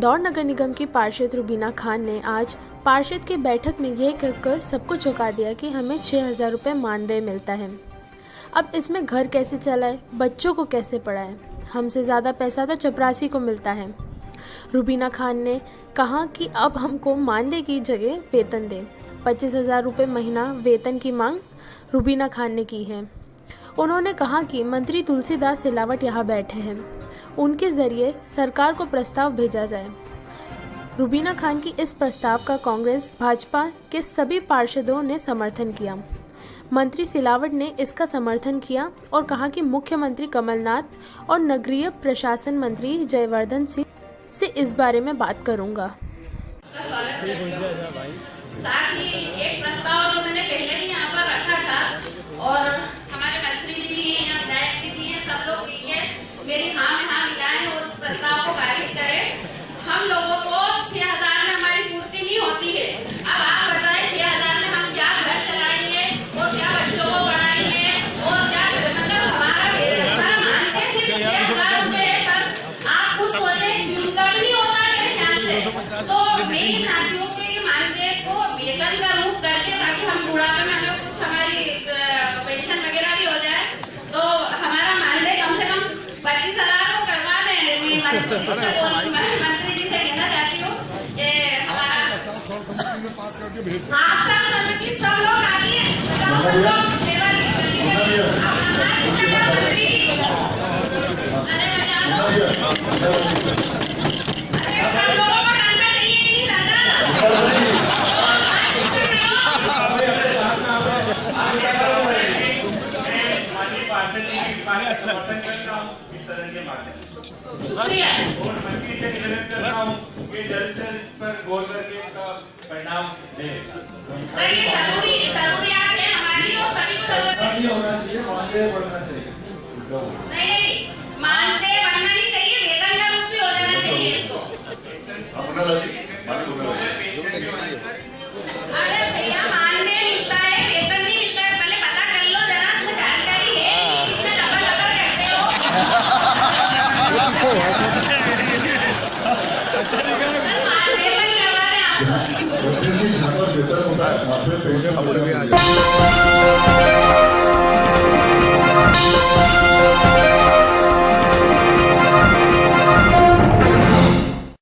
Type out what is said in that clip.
इंदौर नगर निगम की पार्षद रुबीना खान ने आज पार्षद की बैठक में यह कहकर सबको चौंका दिया कि हमें छः हज़ार रुपये मानदेय मिलता है। अब इसमें घर कैसे चलाए, बच्चों को कैसे पढ़ाए? हमसे ज़्यादा पैसा तो चपरासी को मिलता है। रुबीना खान ने कहा कि अब हमको मानदेय की जगह वेतन दें। पच्चीस हज़ार रुपये महीना वेतन की मांग रुबीना खान ने की है। उन्होंने कहा कि मंत्री तुलसीदास सिलावट यहाँ बैठे हैं। उनके ज़रिए सरकार को प्रस्ताव भेजा जाए। रुबीना खान की इस प्रस्ताव का कांग्रेस, भाजपा के सभी पार्षदों ने समर्थन किया। मंत्री सिलावट ने इसका समर्थन किया और कहा कि मुख्यमंत्री कमलनाथ और नगरीय प्रशासन मंत्री जयवर्धन सिंह से इस बारे में बात करूँगा। साथ ही एक प्रस्ताव तो मैं ये चाहती हूँ मानदेय को वेतन का रूप करके ताकि हम बुढ़ापे में हमें कुछ हमारी पेंशन वगैरह भी हो जाए। तो हमारा मानदेय कम से कम पच्चीस हज़ार को करवा दें। मंत्री जी से कहना चाहती हूँ कि हमारा आप सब सब लोग आइए सब लोग सेवा लीजिए अरे बचा लो अरे सब लोगों को करना चाहिए कि नहीं दादा माननीय पार्षद जी की बात का समर्थन करता हूँ सदन के माध्यम शुक्रिया। और मंत्री से निवेदन करता हूँ कि जल्द से जल्द इस पर गौर करके इसका परिणाम दें। सर ये ज़रूरी जरूरियात है हमारी और सभी को ज़रूरत होना चाहिए मानदेय बढ़ना चाहिए। नहीं नहीं मानदेय मानदेय भी आ रहे